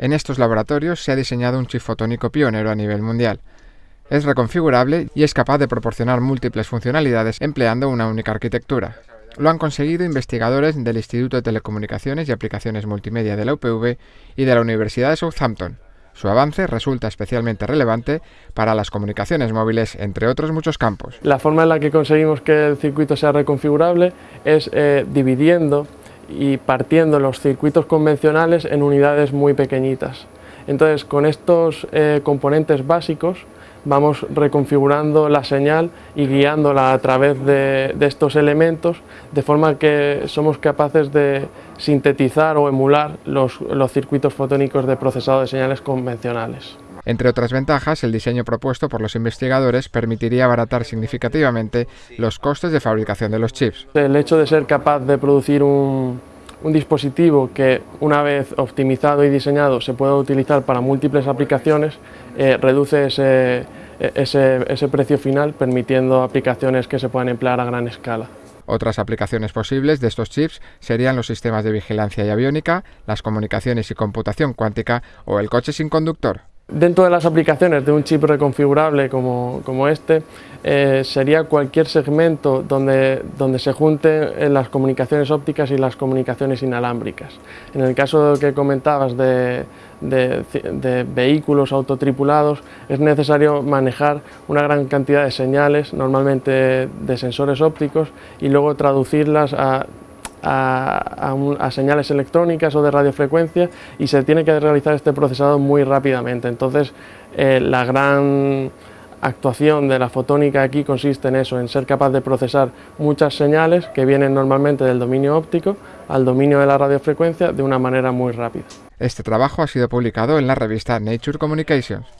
En estos laboratorios se ha diseñado un chip fotónico pionero a nivel mundial. Es reconfigurable y es capaz de proporcionar múltiples funcionalidades empleando una única arquitectura. Lo han conseguido investigadores del Instituto de Telecomunicaciones y Aplicaciones Multimedia de la UPV y de la Universidad de Southampton. Su avance resulta especialmente relevante para las comunicaciones móviles, entre otros muchos campos. La forma en la que conseguimos que el circuito sea reconfigurable es eh, dividiendo y partiendo los circuitos convencionales en unidades muy pequeñitas. Entonces, con estos eh, componentes básicos, vamos reconfigurando la señal y guiándola a través de, estos elementos de forma que somos capaces de sintetizar o emular los, circuitos fotónicos de procesado de señales convencionales. Entre otras ventajas, el diseño propuesto por los investigadores permitiría abaratar significativamente los costes de fabricación de los chips. El hecho de ser capaz de producir un, un dispositivo que una vez optimizado y diseñado se pueda utilizar para múltiples aplicaciones, eh, reduce ese, ese, ese precio final permitiendo aplicaciones que se puedan emplear a gran escala. Otras aplicaciones posibles de estos chips serían los sistemas de vigilancia y aviónica, las comunicaciones y computación cuántica o el coche sin conductor. Dentro de las aplicaciones de un chip reconfigurable como, como este, eh, sería cualquier segmento donde, donde se junten las comunicaciones ópticas y las comunicaciones inalámbricas. En el caso que comentabas de, de, de, vehículos autotripulados, es necesario manejar una gran cantidad de señales, normalmente de sensores ópticos, y luego traducirlas a a, señales electrónicas o de radiofrecuencia y se tiene que realizar este procesado muy rápidamente. Entonces, eh, la gran actuación de la fotónica aquí consiste en eso, en ser capaz de procesar muchas señales que vienen normalmente del dominio óptico al dominio de la radiofrecuencia de una manera muy rápida. Este trabajo ha sido publicado en la revista Nature Communications.